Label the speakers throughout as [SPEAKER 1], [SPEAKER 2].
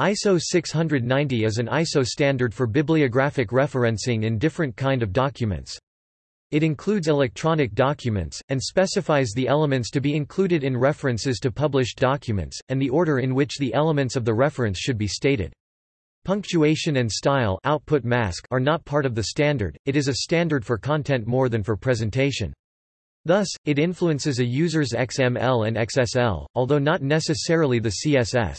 [SPEAKER 1] ISO 690 is an ISO standard for bibliographic referencing in different kind of documents. It includes electronic documents, and specifies the elements to be included in references to published documents, and the order in which the elements of the reference should be stated. Punctuation and style output mask are not part of the standard, it is a standard for content more than for presentation. Thus, it influences a user's XML and XSL, although not necessarily the CSS.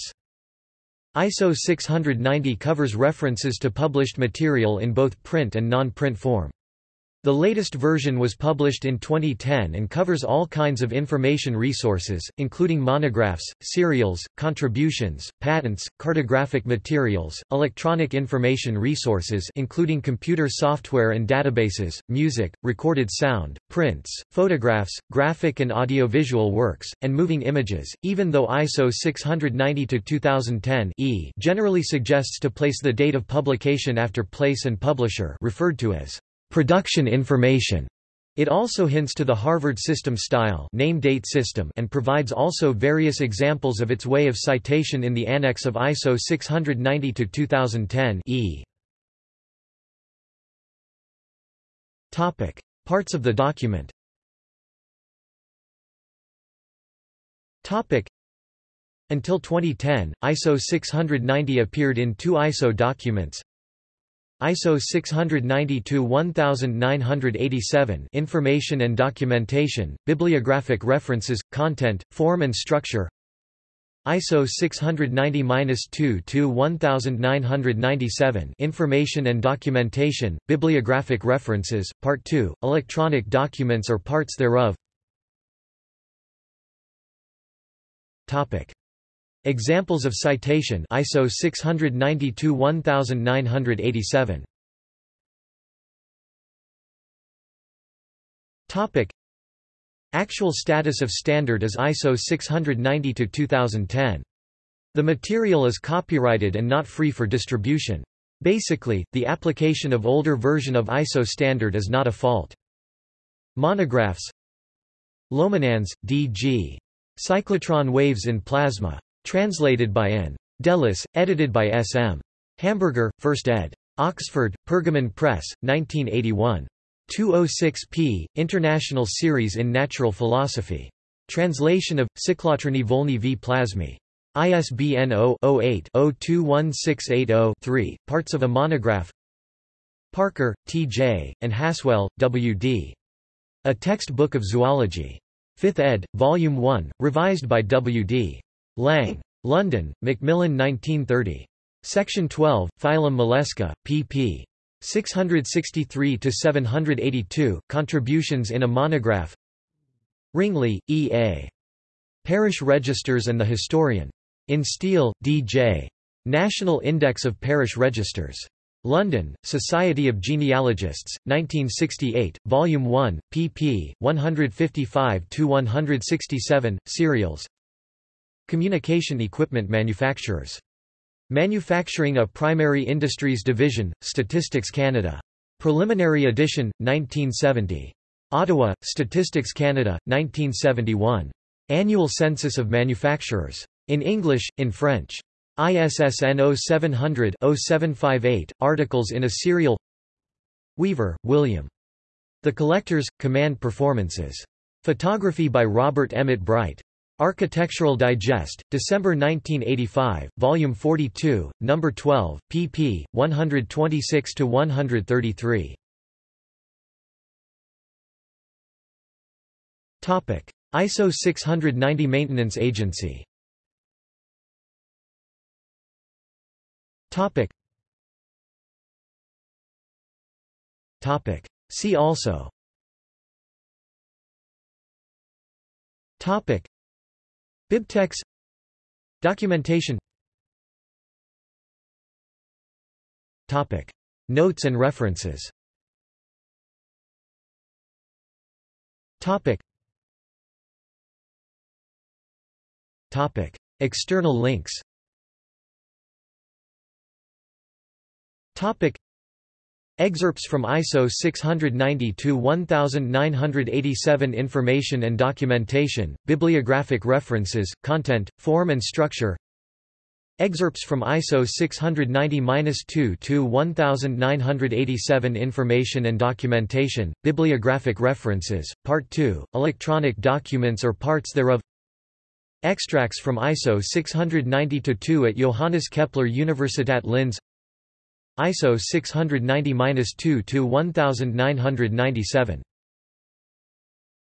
[SPEAKER 1] ISO 690 covers references to published material in both print and non-print form. The latest version was published in 2010 and covers all kinds of information resources, including monographs, serials, contributions, patents, cartographic materials, electronic information resources including computer software and databases, music, recorded sound, prints, photographs, graphic and audiovisual works, and moving images, even though ISO 690-2010 E. generally suggests to place the date of publication after place and publisher referred to as production information. It also hints to the Harvard system style name date system and provides also various examples of its way of citation in the annex of ISO 690-2010 E. Topic: Parts of the document. Topic: Until 2010, ISO 690 appeared in two ISO documents, ISO 690-1987 Information and Documentation, Bibliographic References, Content, Form and Structure ISO 690-2-1997 Information and Documentation, Bibliographic References, Part 2, Electronic Documents or Parts thereof Topic. Examples of citation ISO 692-1987. Topic Actual status of standard is ISO 690-2010. The material is copyrighted and not free for distribution. Basically, the application of older version of ISO standard is not a fault. Monographs Lominadze, D.G. Cyclotron waves in plasma. Translated by N. Dellis, edited by S. M. Hamberger, 1st ed. Oxford, Pergamon Press, 1981. 206 p. International Series in Natural Philosophy. Translation of, Cyclotrony Volny v Plasmy. ISBN 0-08-021680-3, parts of a monograph Parker, T.J., and Haswell, W. D. A Textbook of Zoology. 5th ed., Volume 1, revised by W.D. Lang. London, Macmillan 1930. Section 12, Phylum Mollusca, pp. 663–782, Contributions in a Monograph Wrigley, E. A. Parish Registers and the Historian. In Steel, D. J. National Index of Parish Registers. London, Society of Genealogists, 1968, Volume 1, pp. 155–167, serials Communication equipment manufacturers. Manufacturing a Primary Industries Division, Statistics Canada. Preliminary edition, 1970. Ottawa, Statistics Canada, 1971. Annual Census of Manufacturers. In English, in French. ISSN 0700-0758, articles in a serial Weaver, William. The Collectors, Command Performances. Photography by Robert Emmett Bright. Architectural Digest, December 1985, Volume 42, No. 12, pp. 126–133. ISO 690 Maintenance Agency Topic. See also BibTeX Documentation Topic. Notes and references Topic. Topic. External links Topic. Excerpts from ISO 690-1987 Information and Documentation, Bibliographic References, Content, Form and Structure. Excerpts from ISO 690-2 to 1987 Information and Documentation, Bibliographic References, Part 2, Electronic Documents or Parts thereof. Extracts from ISO 690-2 at Johannes Kepler Universität Linz ISO 690-2 to 1997